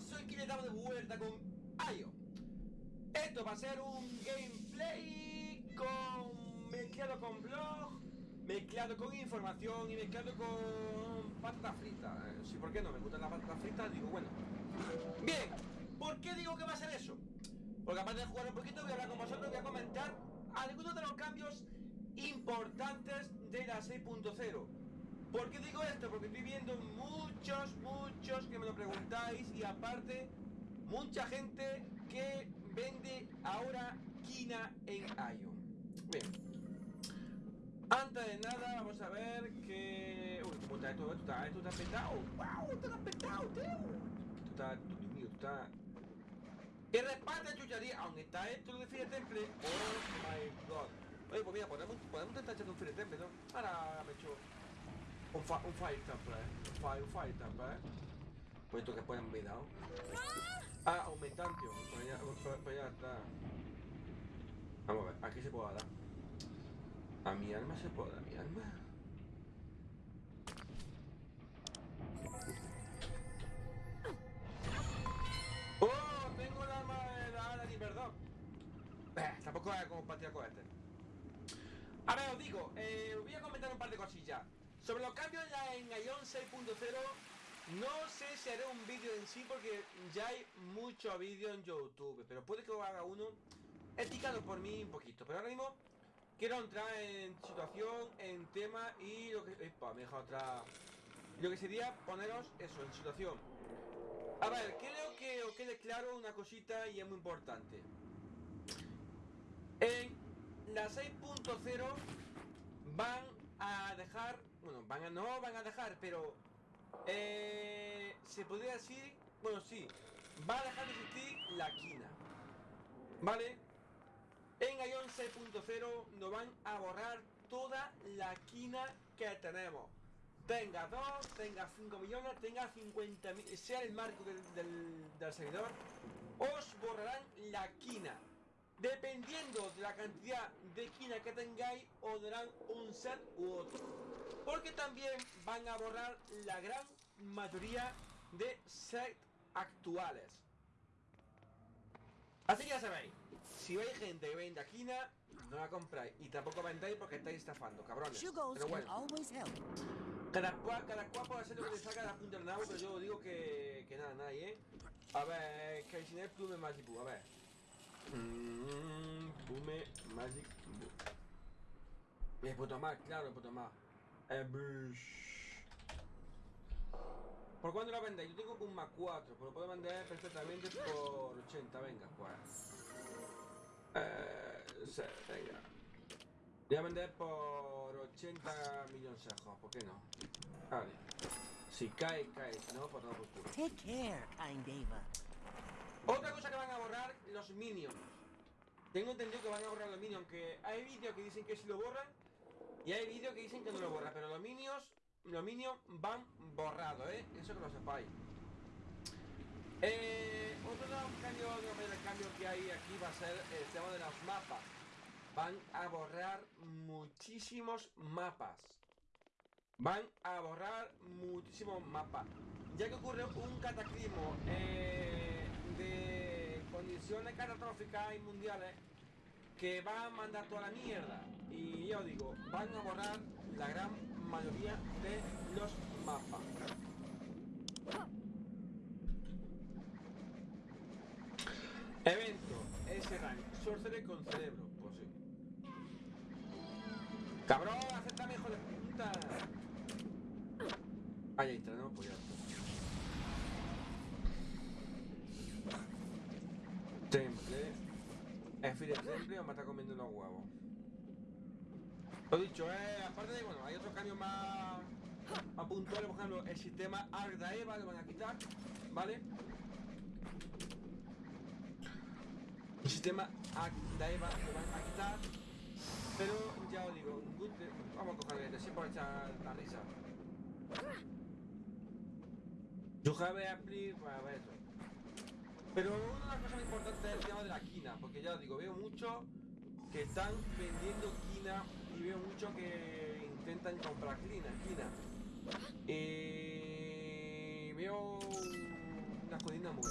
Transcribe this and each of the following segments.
soy quien de vuelta con Ayo. Esto va a ser un gameplay con mezclado con blog, mezclado con información y mezclado con pasta frita. Eh, sí, ¿por qué no? Me gustan las patatas fritas, digo, bueno. Bien, ¿por qué digo que va a ser eso? Porque aparte de jugar un poquito, voy a hablar con vosotros, voy a comentar algunos de los cambios importantes de la 6.0. ¿Por qué digo esto? Porque estoy viendo muchos, muchos que me lo preguntáis y aparte mucha gente que vende ahora quina en Ion. Bien. Antes de nada, vamos a ver que... Uy, ¿cómo está esto? Esto está, esto está petado. ¡Wow! Esto está petado, tío. Esto está... Dios mío, está... ¡Que respalda chucharía! Aunque está esto de Fire Temple. ¡Oh, my God! Oye, pues mira, podemos, podemos intentar echar un Fire Temple, ¿no? Ahora me echo... Un, un Fire Temple, ¿eh? Un Fire, un fire Temple, ¿eh? Pues esto que pueden ver, ¿no? Ah, pues ya está. Vamos a ver, aquí se puede dar. A mi alma se puede dar, a mi alma. ¡Oh! Tengo el alma de la ala perdón. Eh, tampoco es como partida cohete. A ver, os digo, eh, voy a comentar un par de cosillas. Sobre los cambios en Ion 6.0, no sé si haré un vídeo en sí porque ya hay mucho vídeo en YouTube, pero puede que haga uno etiquetado por mí un poquito. Pero ahora mismo quiero entrar en situación, en tema y lo que... Epa, me otra... Lo que sería poneros eso, en situación. A ver, creo que os quede claro una cosita y es muy importante. En la 6.0 van a dejar... Bueno, van a, no van a dejar, pero eh, se podría decir, bueno, sí, va a dejar de existir la quina. ¿Vale? En Ion 6.0 nos van a borrar toda la quina que tenemos. Tenga 2, tenga 5 millones, tenga 50 mil, sea el marco del, del servidor, os borrarán la quina. Dependiendo de la cantidad de quina que tengáis, os darán un set u otro. Porque también van a borrar la gran mayoría de sets actuales. Así que ya sabéis, si veis gente que vende quina, no la compráis. Y tampoco vendéis porque estáis estafando, cabrones. Pero bueno. Cada cual, cada cual puede hacer lo que le salga la punta del nabo, pero yo digo que, que nada, nadie, ¿eh? A ver, Kaisiner Plume Magic a ver. Mmm, Plume Magic Es puto más, claro, es puto más. Eh, ¿Por cuánto la vendéis? Yo tengo un más 4, pero lo puedo vender perfectamente por 80, venga, pues. Eh, sí, venga. Voy a vender por 80 millones de ¿por qué no? Vale. Si cae, cae, si no, pues no por culo. Take care, Kind Eva. Otra cosa que van a borrar, los minions. Tengo entendido que van a borrar los minions, aunque hay vídeos que dicen que si lo borran y hay vídeos que dicen que no lo borran, pero los minions, los minions van borrados, ¿eh? Eso que lo sepáis. Eh, otro cambios, de cambio que hay aquí va a ser el tema de los mapas. Van a borrar muchísimos mapas. Van a borrar muchísimos mapas. Ya que ocurre un cataclismo eh, condiciones catastróficas y mundiales que va a mandar toda la mierda. Y ya os digo, van a borrar la gran mayoría de los mapas. Evento, ese rank, sorcerer con cerebro, pues sí. ¡Cabrón, acepta hijo de puta! Está, ¿no? Pues ya está. Temple. Es Fire Temple o me está comiendo unos huevos. Lo dicho, eh, aparte de, bueno, hay otros cambios más, más puntuales, por ejemplo, el sistema Eva lo van a quitar, ¿vale? El sistema Eva lo van a quitar, pero ya os digo, vamos a cogerle, siempre por echar la risa. Have a pues a ver. Pero una de las cosas importantes es el tema de la quina, porque ya os digo, veo mucho que están vendiendo quina y veo mucho que intentan comprar quina, quina. Y veo una codina muy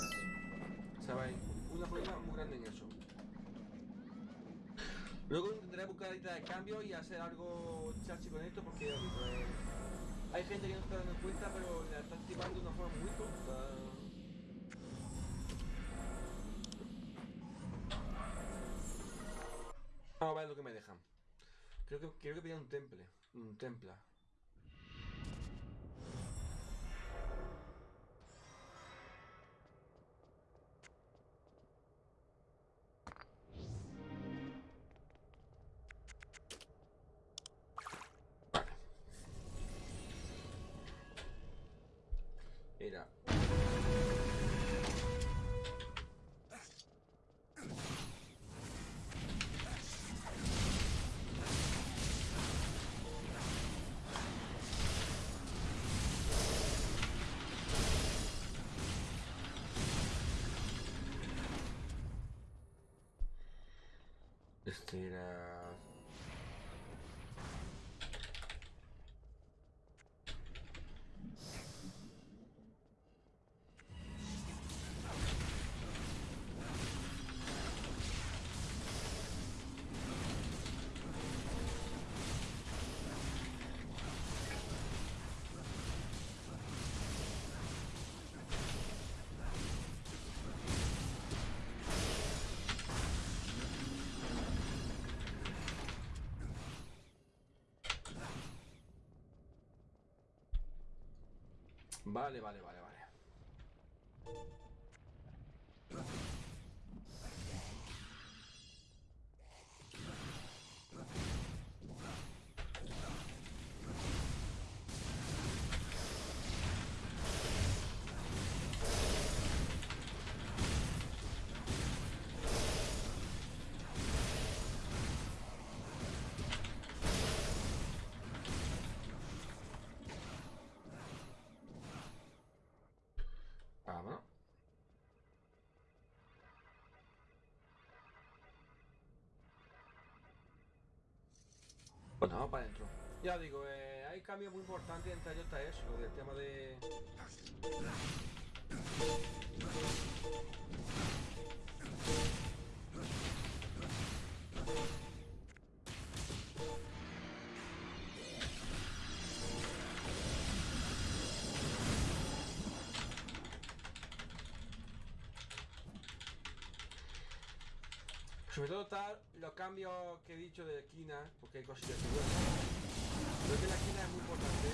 problema muy grande en eso. Luego intentaré buscar la de cambio y hacer algo chachi con esto porque eh, hay gente que no está dando cuenta pero la está activando de una forma muy tonta. Vamos a ver lo que me dejan. Creo que creo que pedía un temple. Un templa. Este era. Vale, vale, vale, vale. Bueno, vamos para adentro. Ya digo, eh, hay cambios muy importantes ellos está eso, del tema de... Sobre todo está los cambios que he dicho de esquina, porque hay cosillas que Creo que la esquina es muy importante. ¿eh?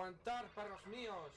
Aguantar, perros míos.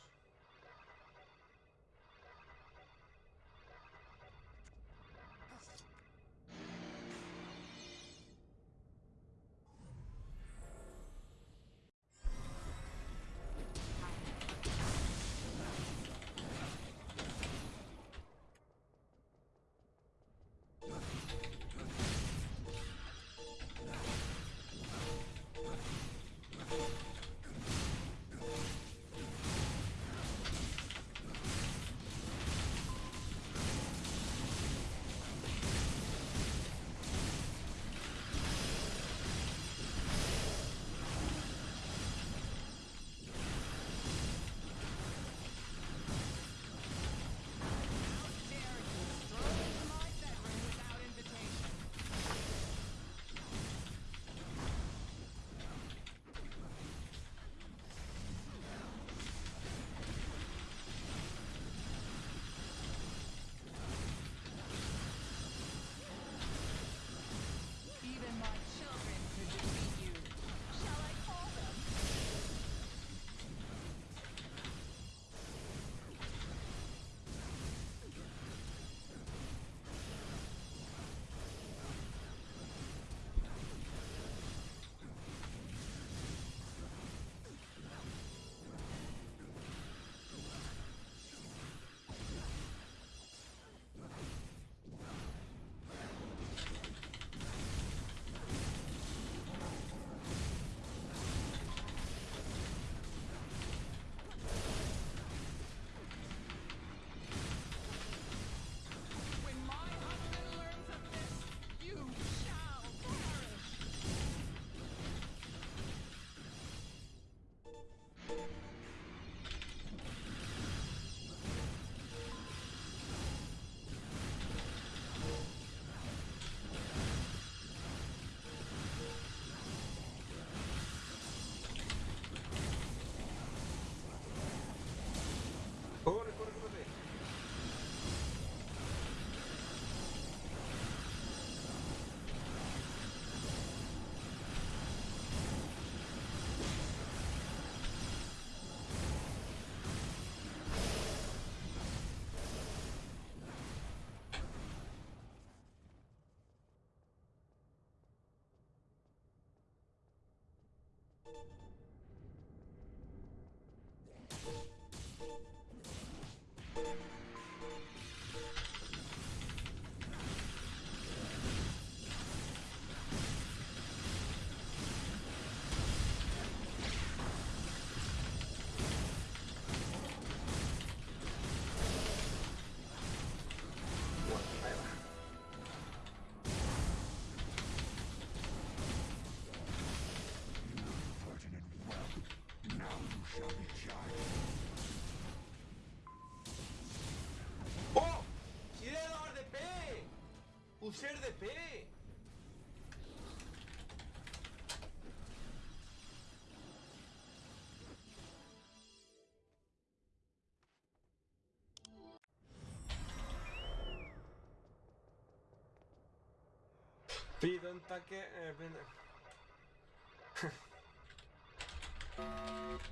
Pido un také... Eh,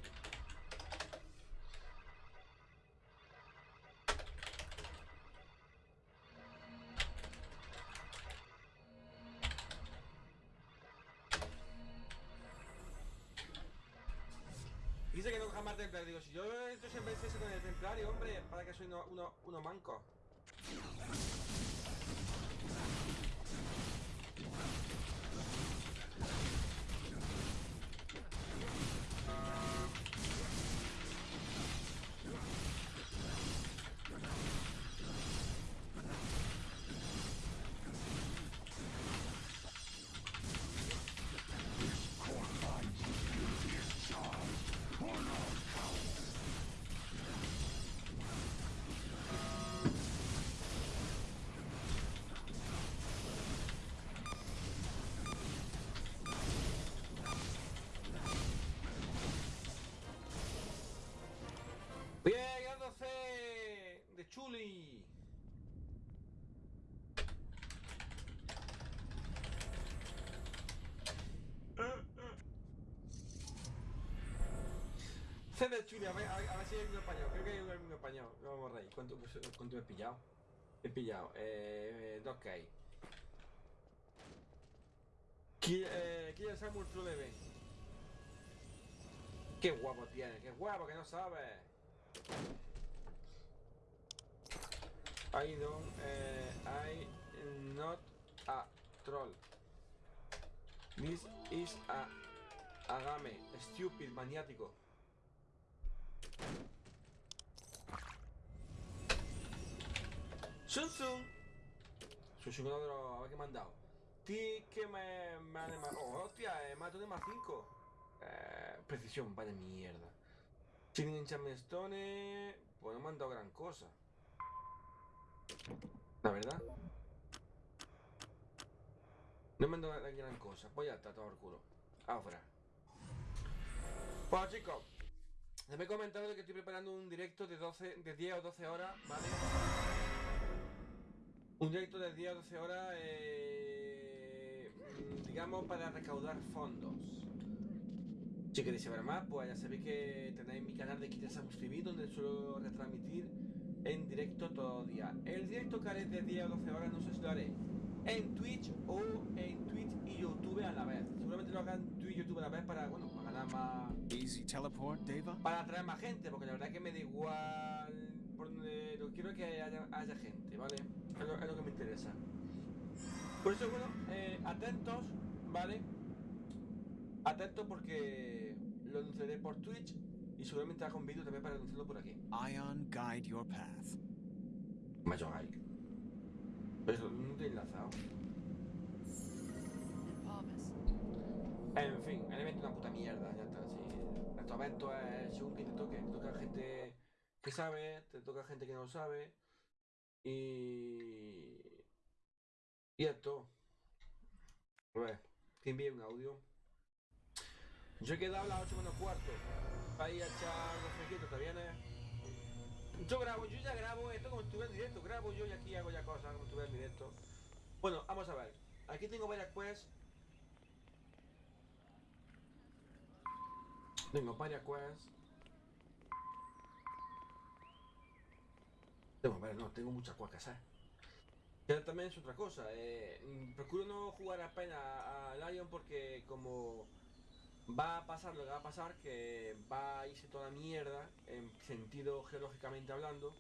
Digo, si yo entro siempre ese con el templario, hombre, para que soy uno, uno, uno manco. Chuli, a ver, a ver, a ver si hay un español. Creo que hay un español. No vamos reír. ¿Cuánto, cuánto he pillado? He pillado. Eh, 2K. Ki- eh, Killer Samuel True. Qué guapo tiene, qué guapo que no sabe. I don't, eh, I not a troll. This is a agame, stupid, maniático. Sun Sun. Sun Sun otro, a ver qué me han dado. Ti que me, me han Oh, hostia, eh, mato de más 5. Eh, precisión, vaya mierda. Chilling Enchantment Stone. Pues no me han dado gran cosa. La verdad. No me han dado gran- cosa. Pues ya está, todo el culo. Afuera. Bueno chicos. Les he comentado que estoy preparando un directo de 12, de 10 o 12 horas, ¿vale? Un directo de 10 o 12 horas, eh, mm, digamos, para recaudar fondos. Si queréis saber más, pues ya sabéis que tenéis mi canal de Samus TV, donde suelo retransmitir en directo todos los días. El directo que haré de 10 o 12 horas, no sé si lo haré en Twitch o en Twitch y YouTube a la vez. Seguramente lo haga en Twitch y YouTube a la vez para, bueno, para ganar más, Easy teleport, Deva? para atraer más gente, porque la verdad es que me da igual por donde lo quiero que haya, haya gente, ¿vale? Es lo, es lo que me interesa. Por eso, bueno, eh, atentos, ¿vale? Atentos porque lo anunciaré por Twitch y seguramente haga un vídeo también para anunciarlo por aquí. Ion, guide your path. Like. Eso, no te he enlazado. En fin, el evento es una puta mierda, ya es según que te toque, te toca gente que sabe, te toca gente que no sabe. Y. Y esto. A ver, que envíe un audio. Yo he quedado a las 8 menos cuarto. Ir a echar los fresquitos, ¿te vienes? Yo grabo, yo ya grabo esto como si estuviera en directo. Grabo yo y aquí hago ya cosas como si estuviera en directo. Bueno, vamos a ver. Aquí tengo varias quests. Tengo varias quests. Tengo, a ver, no, tengo muchas que hacer. Que también es otra cosa. eh, mm, procuro no jugar apenas a Lion porque como va a pasar lo que va a pasar, que va a irse toda mierda, en sentido geológicamente hablando.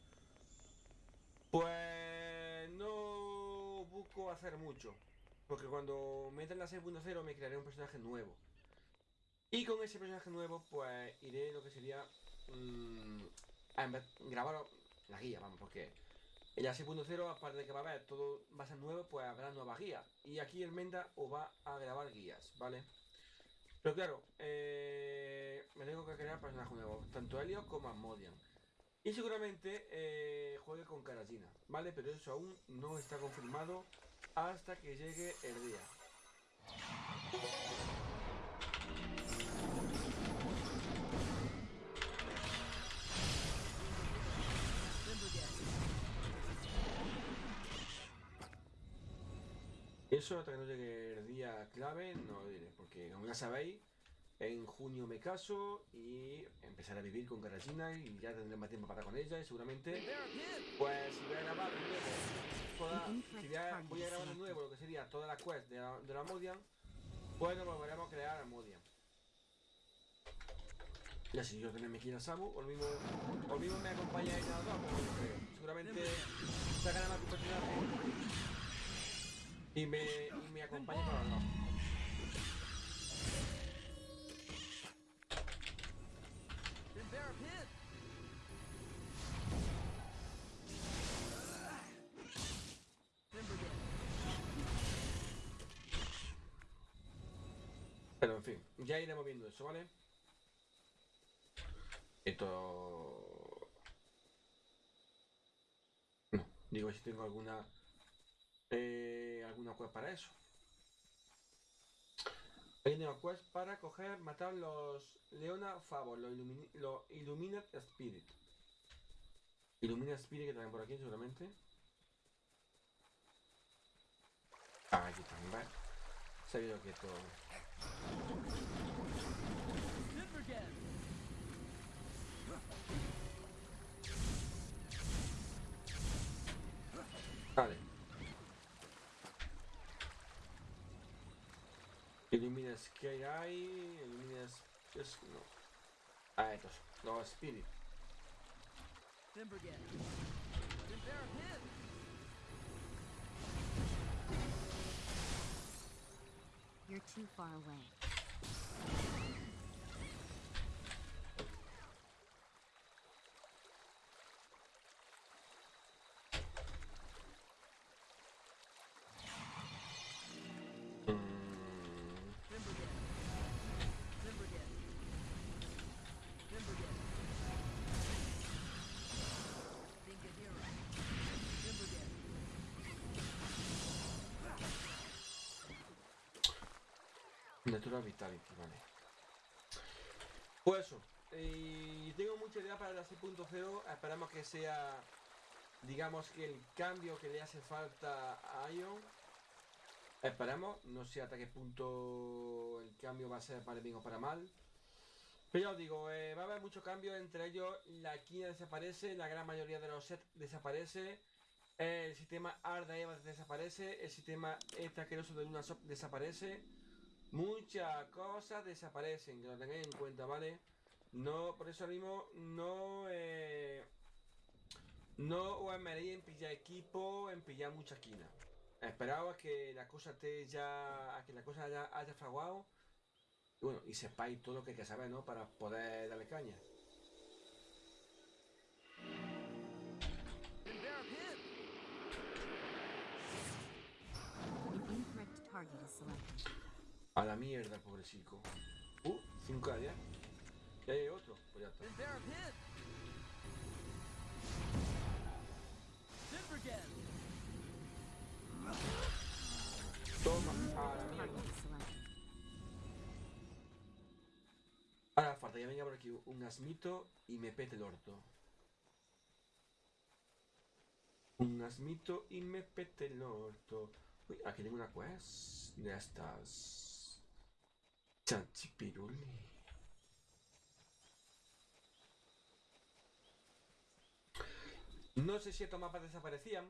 Pues no busco hacer mucho, porque cuando meta en la 6.0 me crearé un personaje nuevo. Y con ese personaje nuevo, pues iré lo que sería mm, a grabar la guía, vamos, porque en la 6.0, aparte de que va a haber todo va a ser nuevo, pues habrá nuevas guías. Y aquí el Menda os va a grabar guías, ¿vale? Pero claro, eh, me tengo que crear personajes nuevos, tanto Helios como Asmodian. Y seguramente eh, juegue con Karajina, ¿vale? Pero eso aún no está confirmado hasta que llegue el día. Eso hasta que no llegue el día clave no lo diré, porque como ya sabéis, en junio me caso y empezaré a vivir con Karajina y ya tendré más tiempo para con ella y seguramente pues si voy a grabar de nuevo toda, si voy a, voy a grabar de nuevo lo que sería toda la quest de la, de la Modian, nos volveremos a crear a Modian. Y así yo tenerme que ir a Samu, o mismo, o mismo me acompañáis a los dos, pues no creo. Seguramente sacará más un personaje y me, y me acompaña para los dos. En fin, ya iremos viendo eso, ¿vale? Esto... Digo si tengo alguna... Eh, alguna quest para eso. Hay una quest para coger, matar los Leona Favor, los illumini- los Illuminate Spirit. Illuminate Spirit que también por aquí seguramente. Ah, aquí también, vale. Sabía que todo... Vale. Ilumina Sky Eye, Ilumina... Es, no. Ah, estos. Los Spirit. You're too far away. Natural Vitality, vale. Pues eso. Y tengo mucha idea para la 6.0. Esperamos que sea, digamos que el cambio que le hace falta a Ion. Esperamos. No sé hasta qué punto el cambio va a ser para bien o para mal. Pero ya os digo, eh, va a haber muchos cambios. Entre ellos, la quina desaparece. La gran mayoría de los sets desaparece. El sistema Arda Eva desaparece. El sistema asqueroso de Luna Shop desaparece. Muchas cosas desaparecen, que lo tengáis en cuenta, ¿vale? No, por eso mismo, no, eh, no os esmeréis en pillar equipo, en pillar mucha esquina. Esperaos a que la cosa esté ya, a que la cosa haya, haya fraguado. Bueno, y sepáis todo lo que hay que saber, ¿no? Para poder darle caña. A la mierda, pobre chico. Uh, 5 a 10. Y hay otro, pues ya está. Toma, a la mierda. Ahora falta que venga por aquí un asmito y me pete el orto. Un asmito y me pete el orto. Uy, aquí tengo una quest de estas. Chanchipiruli. No sé si estos mapas desaparecían.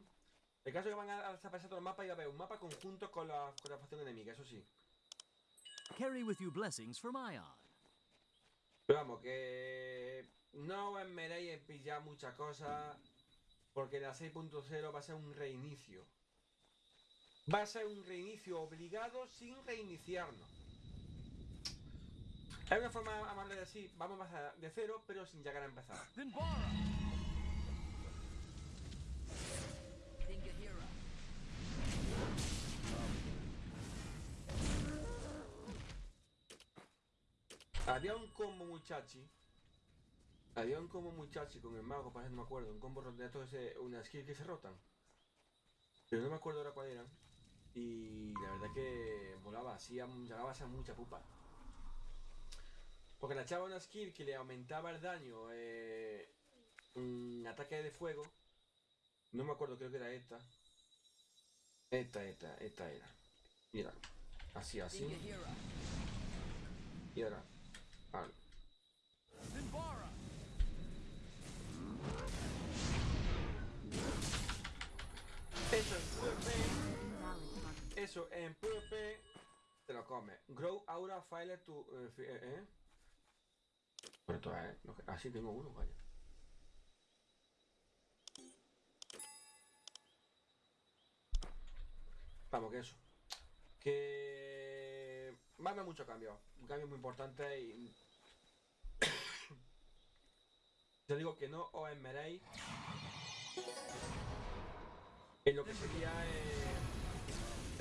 El caso es que van a desaparecer todos los mapas y va a haber un mapa conjunto con la, con la facción enemiga, eso sí. Carry with you blessings from Ion. Pero vamos, que no os meréis en pillar muchas cosas, porque la 6.0 va a ser un reinicio. Va a ser un reinicio obligado sin reiniciarnos. Es una forma amable de decir, vamos a empezar de cero, pero sin llegar a empezar. Había un combo muchachi. Había un combo muchachi con el mago, parece no me acuerdo. Un combo de estos, ese- una skill que se rotan. Pero no me acuerdo ahora cuál eran. Y la verdad que volaba, hacía, llegaba a ser mucha pupa. Porque le echaba una skill que le aumentaba el daño, eh, un ataque de fuego. No me acuerdo, creo que era esta. Esta, esta, esta era. Mira, así, así. Y ahora, vale. Vinbara! Eso en PvP, eso en PvP te lo come. Grow Aura File to. Eh, eh. Así tengo uno, vaya. Vamos, que eso. Que. Va a haber muchos cambios. Un cambio muy importante y. Yo digo que no os esmeréis en lo que sería eh,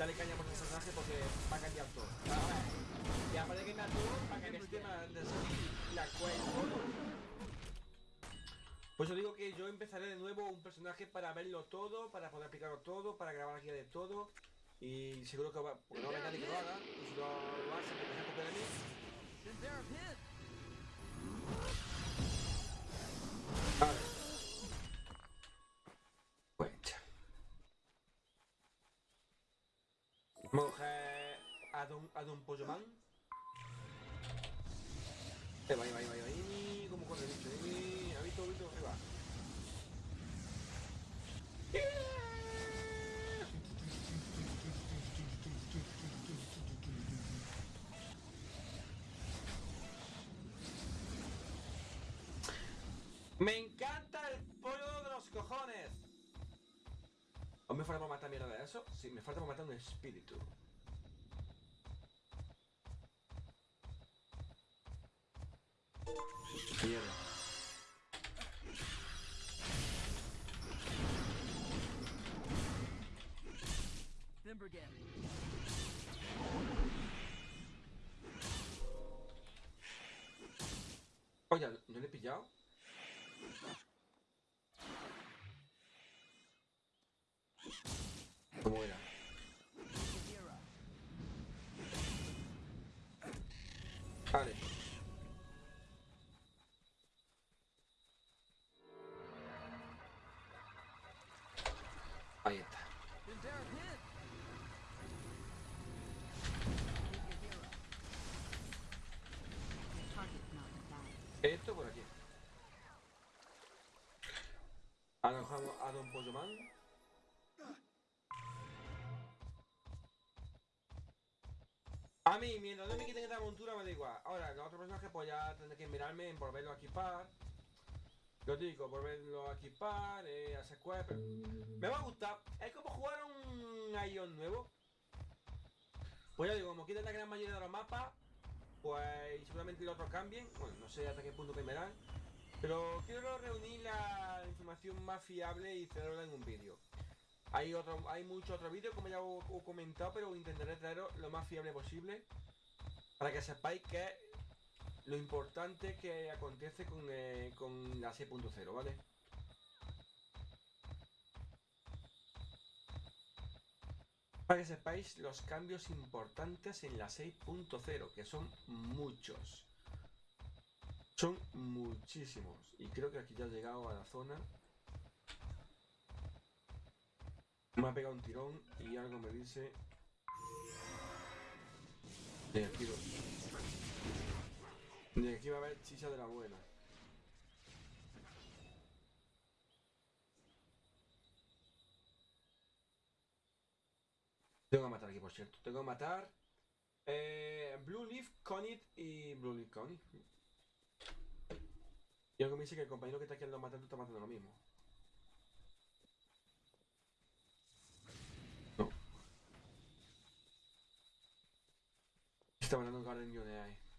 darle caña por el personaje porque va a cambiar todo. Y aparte de cambiar todo, para que el sistema de la cual Pues yo digo que yo empezaré de nuevo un personaje para verlo todo, para poder explicarlo todo, para grabar guía de todo. Y seguro que va, porque no habrá nadie que lo haga. Y si lo, hace, pues se copia de mí. Vale. Don, a Don Pollo Man. Ahí va, ahí va, ahí va, ahí como corre el bicho. Ahí, ¿ha visto, visto? Ahí va. Me encanta el pollo de los cojones. ¿O me falta por matar mierda de eso? Sí, me falta por matar un espíritu. Vale. Ahí está. Esto por aquí. Alojamos a Don Pollo Man. A mí, mientras no me quiten esta montura, me da igual. Ahora, los otros personajes, pues ya tendré que mirarme en volverlo a equipar. Lo digo, volverlo a equipar, eh, hacer quests, pero Me va a gustar. Es como jugar un Ion nuevo. Pues ya digo, como quitan la gran mayoría de los mapas, pues seguramente los otros cambien. Bueno, no sé hasta qué punto cambiarán. Pero quiero reunir la información más fiable y traerla en un vídeo. Hay otro, hay muchos otros vídeos, como ya os he comentado, pero intentaré traeros lo más fiable posible. Para que sepáis que lo importante que acontece con, eh, con la 6.0, ¿vale? Para que sepáis los cambios importantes en la 6.0, que son muchos. Son muchísimos. Y creo que aquí ya he llegado a la zona. Me ha pegado un tirón y algo me dice... De aquí, de aquí va a haber chicha de la buena. Tengo que matar aquí, por cierto. Tengo que matar Eh, Blue Leaf, Conit y Blue Leaf Conit. Y algo me dice que el compañero que está aquí al lado matando está matando lo mismo. No. Está matando un Garden de ahí.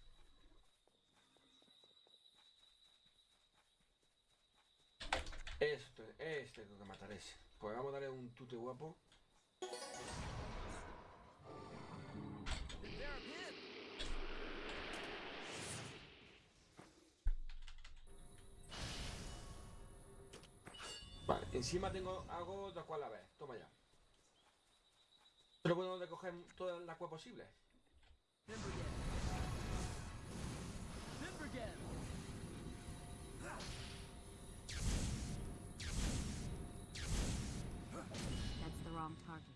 Esto, este tengo que matar ese. Pues vamos a darle un tute guapo. Vale, encima tengo algo de cual a ver. Toma ya. Pero bueno de coger toda la agua posible. Timbergen. Timbergen. Wrong target.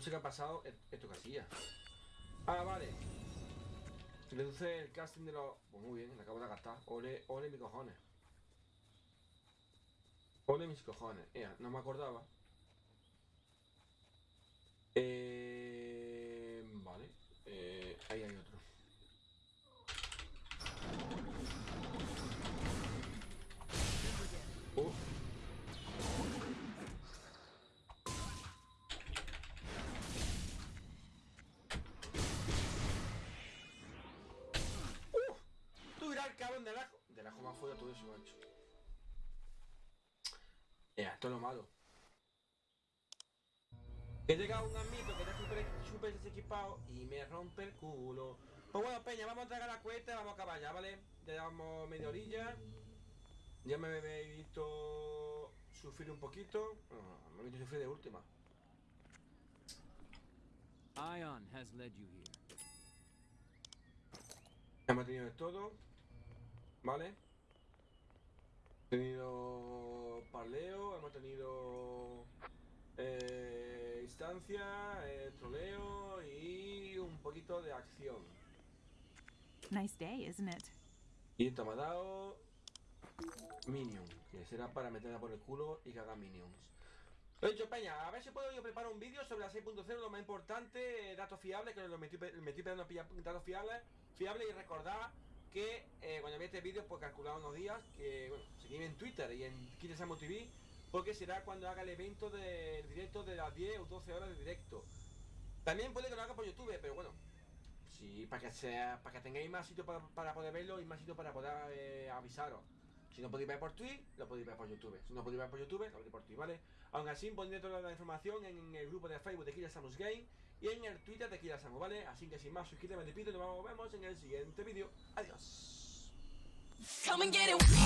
No sé qué ha pasado. Esto que hacía. Ah, vale. Reduce el casting de los. Pues muy bien, le acabo de gastar. Ole, ole mis cojones. Ole mis cojones. Ea, no me acordaba. Eh, vale. Eh, ahí hay otro. Timbergen. Oh. ¡Uh! Tú irás al cabrón del ajo. Del ajo macho. Ya, esto es lo malo. Que llega un amito que está súper súper desequipado y me rompe el culo. Pues bueno, Peña, vamos a entregar la cuesta y vamos a acabar ya, ¿vale? Ya llevamos media orilla. Ya me habéis visto sufrir un poquito. Bueno, me he visto sufrir de última. Ion has led you here. Hemos tenido de todo. ¿Vale? Hemos tenido parleo, hemos tenido eh, instancia, eh, troleo y un poquito de acción. Nice day, isn't it? Y esto me ha dado Minion, que será para meterla por el culo y que haga Minions. Lo he dicho, Peña, a ver si puedo yo preparar un vídeo sobre la 6.0, lo más importante, eh, datos fiables, que lo me estoy, pe- me estoy pidiendo pillar datos fiables, fiables y recordad que eh, cuando veáis este vídeo, pues calculad unos días, que bueno, seguidme en Twitter y en Kiresamo TV, porque será cuando haga el evento del directo de las 10 o 12 horas de directo. También puede que lo haga por YouTube, pero bueno, Sí, para que sea, para que tengáis más sitio para, para poder verlo y más sitio para poder eh, avisaros. Si no podéis ver por Twitch, lo podéis ver por YouTube. Si no podéis ver por YouTube, lo podéis por Twitch, ¿vale? Aún así, pondré toda la información en el grupo de Facebook de Kira Samus Game y en el Twitter de Kira Samus, ¿vale? Así que sin más, suscríbete, me despido y nos vemos en el siguiente vídeo. Adiós. Come and get it.